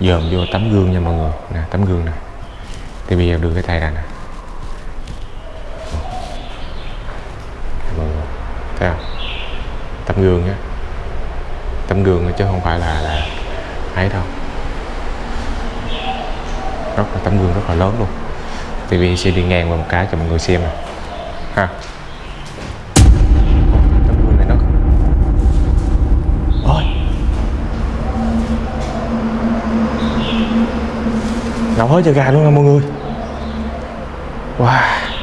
dòm vô tấm gương nha mọi người. Nè, tấm gương nè. Thì bây giờ đưa cái tay ra nè. Mọi người. Thấy không? Tấm gương á tấm gương chứ không phải là là ấy đâu. Rất là, tấm gương rất là lớn luôn. Thì bây giờ sẽ đi ngang qua một cái cho mọi người xem nè ha Ồ, tấm gương này nó ôi ngọc hết cho gà luôn nha mọi người. Wow.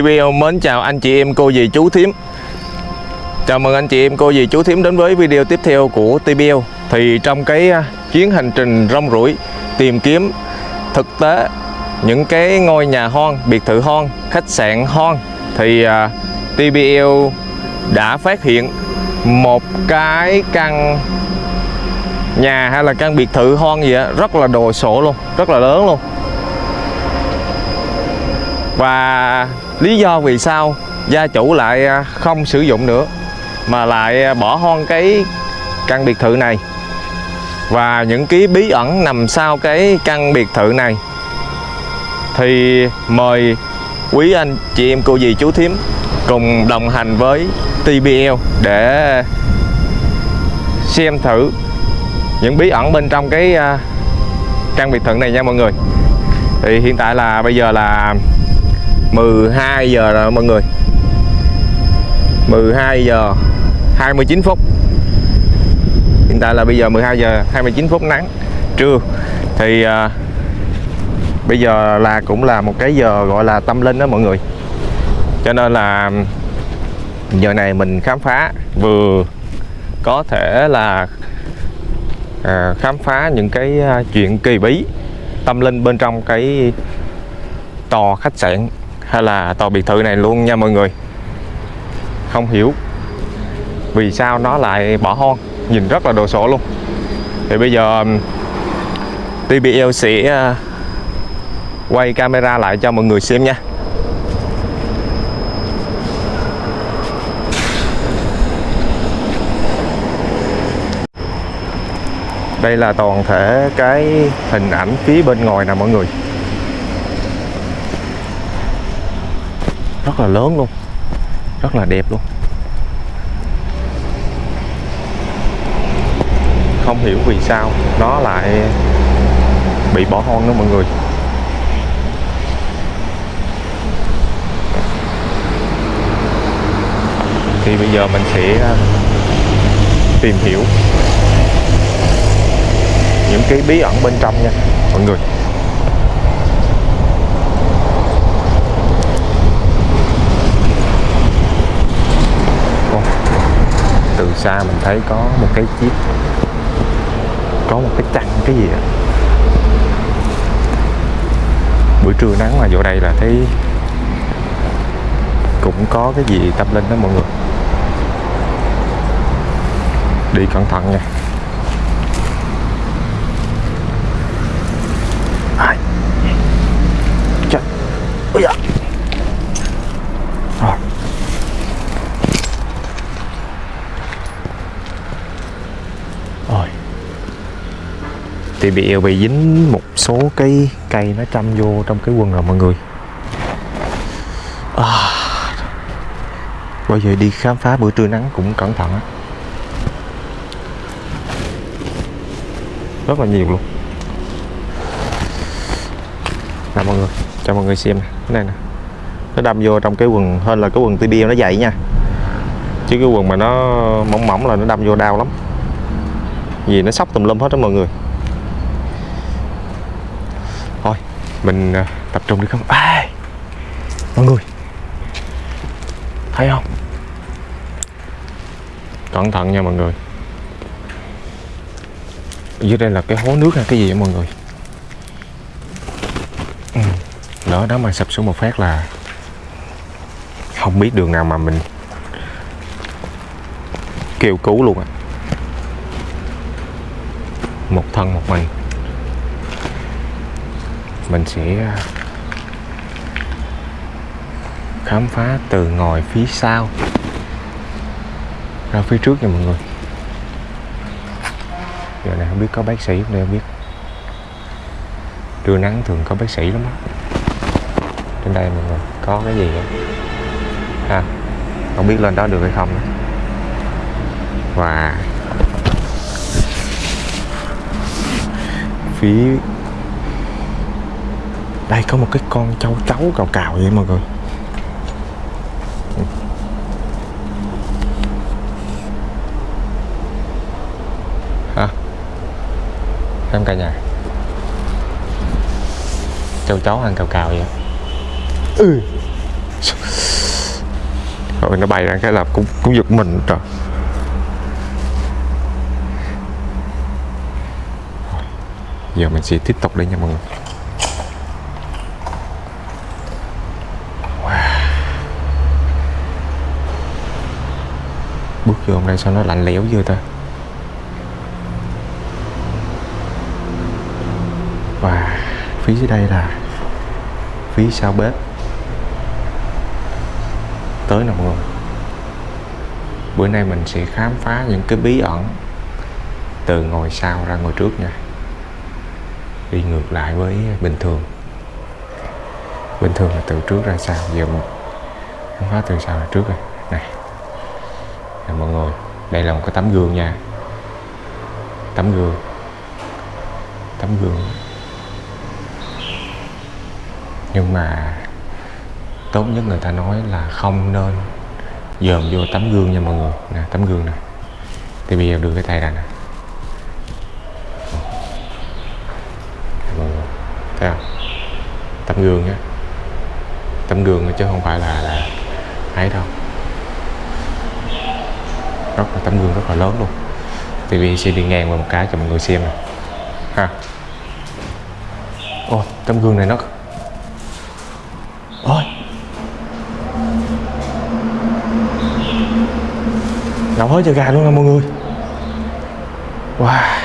TVL mến. Chào anh chị em cô dì chú thím. Chào mừng anh chị em cô dì chú thím đến với video tiếp theo của TBL Thì trong cái à, chuyến hành trình rong ruổi tìm kiếm thực tế những cái ngôi nhà hoang, biệt thự hoang, khách sạn hoang Thì à, TBL đã phát hiện một cái căn nhà hay là căn biệt thự hoang gì đó, rất là đồ sộ luôn, rất là lớn luôn. Và lý do vì sao gia chủ lại à, không sử dụng nữa, mà lại à, bỏ hoang cái căn biệt thự này? Và những cái bí ẩn nằm sau cái căn biệt thự này? Thì mời quý anh chị em cô dì chú thím cùng đồng hành với TBL để xem thử những bí ẩn bên trong cái à, căn biệt thự này nha mọi người. Thì hiện tại là bây giờ là 12 giờ rồi mọi người. 12 giờ 29 phút. Hiện tại là bây giờ 12 giờ 29 phút nắng trưa. Thì à, bây giờ là cũng là một cái giờ gọi là tâm linh đó mọi người. Cho nên là giờ này mình khám phá vừa có thể là à, khám phá những cái à, chuyện kỳ bí tâm linh bên trong cái tòa khách sạn hay là tòa biệt thự này luôn nha mọi người. Không hiểu vì sao nó lại bỏ hoang, nhìn rất là đồ sộ luôn. Thì bây giờ um, TBL sẽ uh, quay camera lại cho mọi người xem nha. Đây là toàn thể cái hình ảnh phía bên ngoài nè mọi người. Rất là lớn luôn. Rất là đẹp luôn. Không hiểu vì sao nó lại bị bỏ hoang đó mọi người. Thì bây giờ mình sẽ à, tìm hiểu những cái bí ẩn bên trong nha mọi người Ồ, từ xa mình thấy có một cái chiếc, có một cái trăng, cái gì ạ? Buổi trưa nắng mà vô đây là thấy cũng có cái gì tâm linh đó mọi người. Đi cẩn thận nha ai trời ôi da rồi rồi thì bị ờ, bị dính một số cái cây nó châm vô trong cái quần rồi mọi người. À, bây giờ đi khám phá bữa trưa nắng cũng cẩn thận á. Rất là nhiều luôn. Nè mọi người cho mọi người xem nè. Cái này nè. Nó đâm vô trong cái quần hơn là cái quần TBL nó dày nha. Chứ cái quần mà nó mỏng mỏng là nó đâm vô đau lắm. Vì nó sóc tùm lum hết đó mọi người. Mình à, tập trung đi không? À, mọi người! Thấy không? Cẩn thận nha mọi người! Dưới đây là cái hố nước hay cái gì vậy mọi người? Ừ. đó mà sập xuống một phát là không biết đường nào mà mình kêu cứu luôn á. Một thân một mình mình sẽ à, khám phá từ ngồi phía sau. Ra phía trước nha mọi người. Giờ này không biết có bác sĩ không đây không biết. Trưa nắng thường có bác sĩ lắm á. Trên đây mọi người, có cái gì á? Ha, không biết lên đó được hay không nữa. và phía đây có một cái con châu chấu cào cào vậy mọi người. Hả? Em cả nhà. Châu chấu ăn cào cào vậy? Ừ. Rồi nó bay ra cái là cũng cũng giật mình trời. Giờ mình sẽ tiếp tục đây nha mọi người Wow bước hôm nay sao nó lạnh lẽo dữ ta? Và phía dưới đây là phía sau bếp. Tới nè mọi người. Bữa nay mình sẽ khám phá những cái bí ẩn từ ngồi sau ra ngồi trước nha. Đi ngược lại với bình thường. Bình thường là từ trước ra sau. Giờ mình khám phá từ sau ra trước rồi. Này mọi người. Đây là một cái tấm gương nha. Tấm gương. Tấm gương. Nhưng mà tốt nhất người ta nói là không nên dòm vô tấm gương nha mọi người. Nè, tấm gương nè. Thì bây giờ đưa cái tay ra nè. Mọi người. Thấy không? Tấm gương á tấm gương chứ không phải là là ấy đâu rất là tấm gương rất là lớn luôn. TV sẽ đi ngang qua một cái cho mọi người xem này, ha. Ô tấm gương này nó ôi. Nấu hết cho gà luôn nè mọi người. Wow.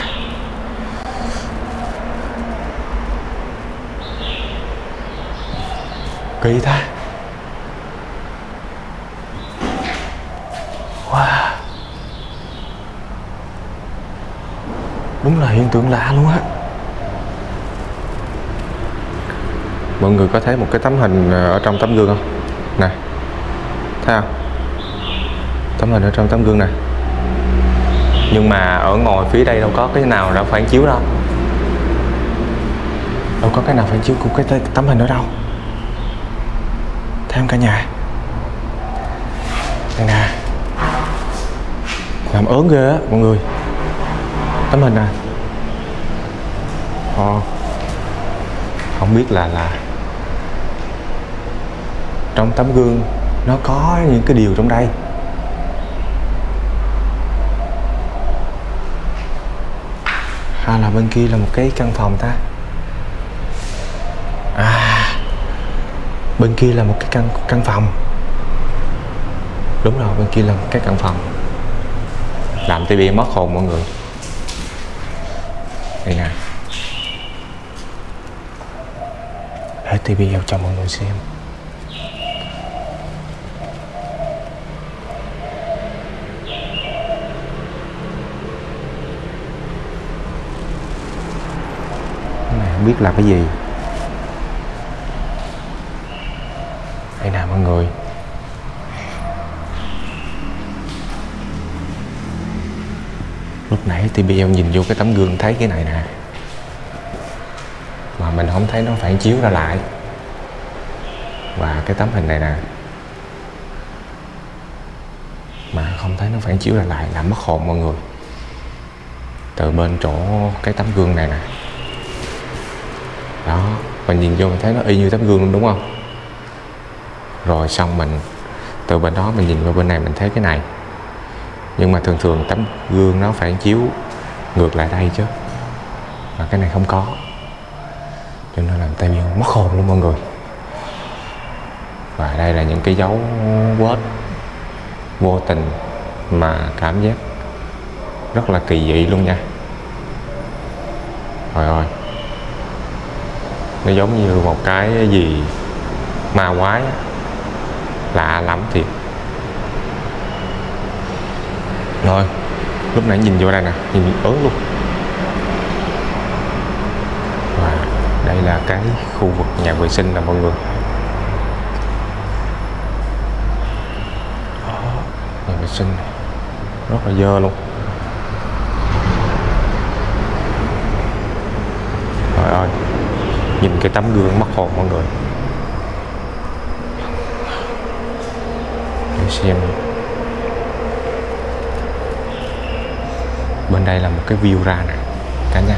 Kỳ ta wow tượng lạ luôn á. Mọi người có thấy một cái tấm hình ờ, ở trong tấm gương không? Nè thấy không? Tấm hình ở trong tấm gương này nhưng mà ở ngồi phía đây đâu có cái nào đã phản chiếu đâu. Đâu có cái nào phản chiếu của cái tấm hình đó đâu. Thấy không cả nhà? Đây nè. Làm ớn ghê á mọi người. Tấm hình nè Ồ. không biết là là trong tấm gương nó có những cái điều trong đây. Hay là bên kia là một cái căn phòng ta. À. Bên kia là một cái căn căn phòng. Đúng rồi, bên kia là một cái căn phòng. Làm tivi mất hồn mọi người. Đây nè. Để tivi vào cho mọi người xem. Này không biết là cái gì. Đây nè, mọi người. Lúc nãy thì bây giờ nhìn vô cái tấm gương, thấy cái này nè. Mà mình không thấy nó phản chiếu ra lại và cái tấm hình này nè. Mà không thấy nó phản chiếu ra lại làm mất hồn mọi người. Từ bên chỗ cái tấm gương này nè. Đó, mình nhìn vô mình thấy nó y như tấm gương luôn, đúng không? Rồi xong mình, từ bên đó mình nhìn qua bên này mình thấy cái này. Nhưng mà thường thường tấm gương nó phản chiếu ngược lại đây chứ. Mà cái này không có. Cho nên làm tay miêu mất hồn luôn mọi người và đây là những cái dấu vết vô tình mà cảm giác rất là kỳ dị luôn nha. Rồi ơi. Nó giống như một cái gì ma quái, lạ lắm thiệt. Rồi, lúc nãy nhìn vô đây nè, nhìn ớn luôn. Và đây là cái khu vực nhà vệ sinh nè mọi người Đó, nhà vệ sinh. Này rất là dơ luôn. Trời ơi, nhìn cái tấm gương mất hồn mọi người. Để xem. Bên đây là một cái view ra nè, cả nhà.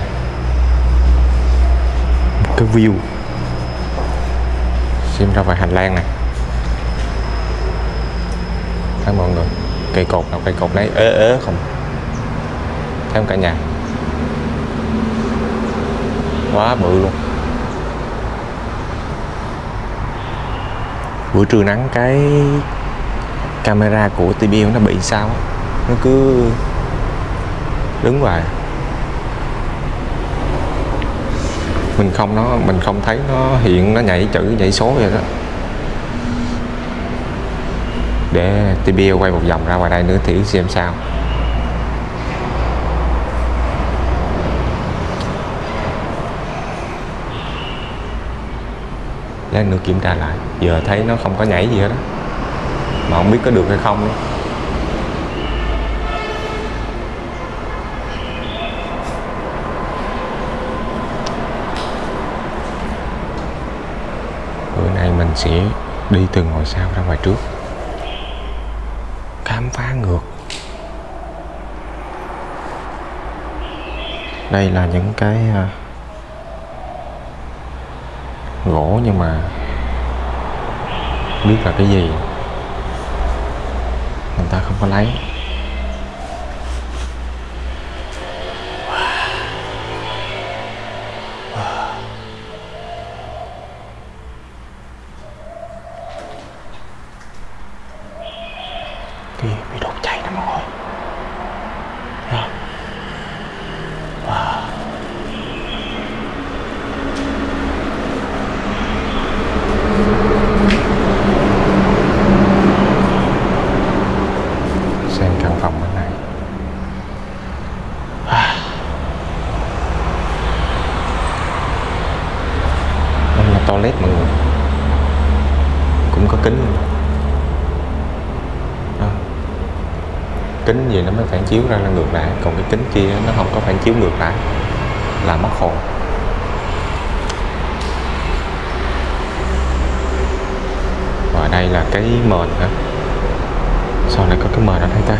Một cái view. Xem ra ngoài hành lang này thấy mọi người? Cây cột nào, cây cột đấy ế ế không. Thấy không cả nhà? Quá bự luôn. Buổi trưa nắng cái camera của TBL nó bị sao nó cứ đứng hoài. Mình không nó, mình không thấy nó hiện, nó nhảy chữ, nhảy số vậy đó để TBL quay một vòng ra ngoài đây nữa thử xem sao. Lát nữa kiểm tra lại. Giờ thấy nó không có nhảy gì hết đó mà không biết có được hay không nữa. bữa nay mình sẽ đi từ ngồi sau ra ngoài trước ngược. Đây là những cái à, gỗ nhưng mà biết là cái gì. Người ta không có lấy kia bị đốt cháy nè mọi người Thấy không? xem căn phòng bên này đây là toilet mọi người cũng có kính luôn Đó gì nó mới phản chiếu ra là ngược lại. Còn cái kính kia nó không có phản chiếu ngược lại, là mất hồn. Và đây là cái mền hả? Sao lại có cái mền ở đây ta?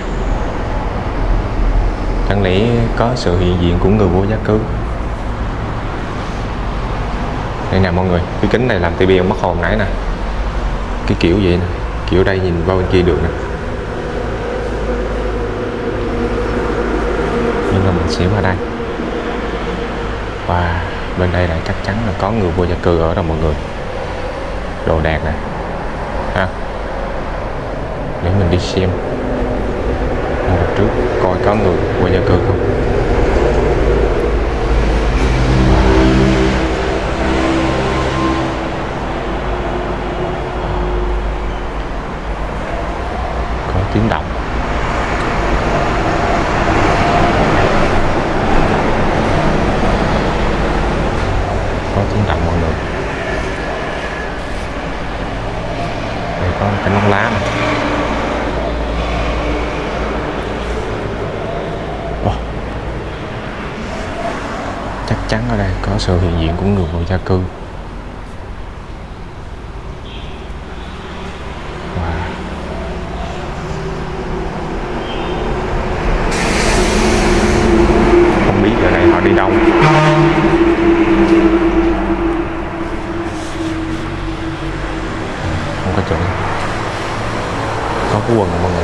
Chẳng lẽ có sự hiện diện của người vô gia cư? Đây nè mọi người, cái kính này làm tivi mất hồn nãy nè. Cái kiểu vậy nè, kiểu đây nhìn qua bên kia được nè. Xỉu ở đây. Và bên đây là chắc chắn là có người vô gia cư ở đó mọi người. Đồ đạc này ha. Để mình đi xem. Một trước coi có người vô gia cư không có tiếng động có tiếng động mọi người đây có cái nón lá này Ồ, chắc chắn ở đây có sự hiện diện của người vô gia cư Wow. không biết giờ này họ đi đâu không có chỗ có cái quần rồi mọi người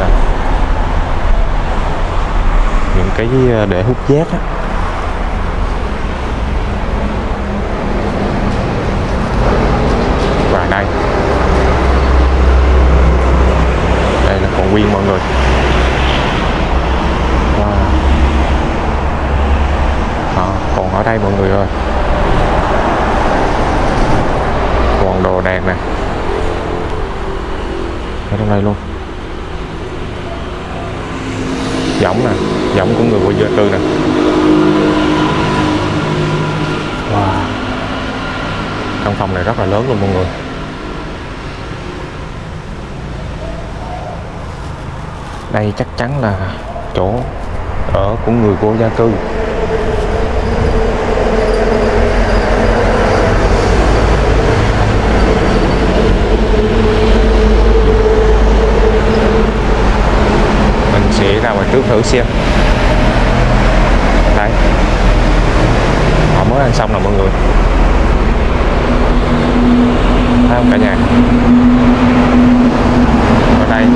Đây. những cái ờ, để hút rác á và đây đây là còn nguyên mọi người wow. Đó, còn ở đây mọi người ơi còn đồ đạc nè ở trong đây luôn giống nè giống của người vô gia cư nè wow. căn phòng này rất là lớn luôn mọi người. Đây chắc chắn là chỗ ở của người vô gia cư. Mình sẽ ra ngoài trước thử xem. Đây. Họ mới ăn xong là mọi người thấy không cả nhà ở đây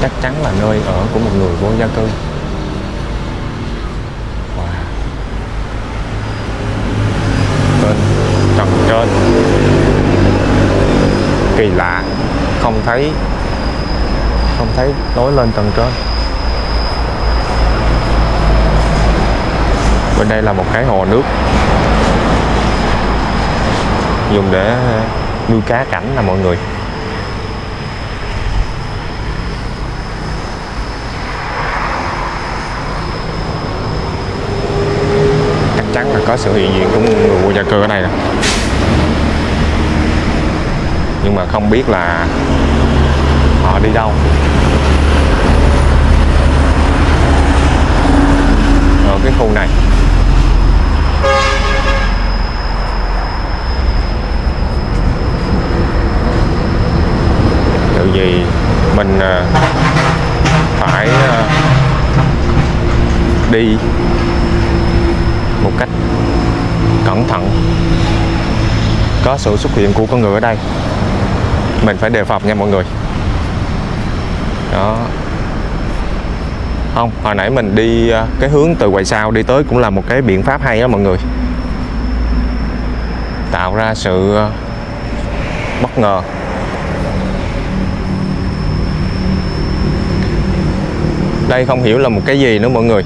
chắc chắn là nơi ở của một người vô gia cư. Wow. bên tầng trên. Kỳ lạ. Không thấy không thấy lối lên tầng trên. Bên đây là một cái hồ nước. Dùng để nuôi cá cảnh là mọi người chắc chắn là có sự hiện diện của người vô gia cư ở đây nè. Nhưng mà không biết là họ đi đâu. Ở cái khu này. Tự gì mình à, phải à, đi một cách cẩn thận. Có sự xuất hiện của con người ở đây, mình phải đề phòng nha mọi người. Đó. Không, hồi nãy mình đi à, cái hướng từ ngoài sau đi tới cũng là một cái biện pháp hay đó mọi người. Tạo ra sự à, bất ngờ. Đây không hiểu là một cái gì nữa mọi người.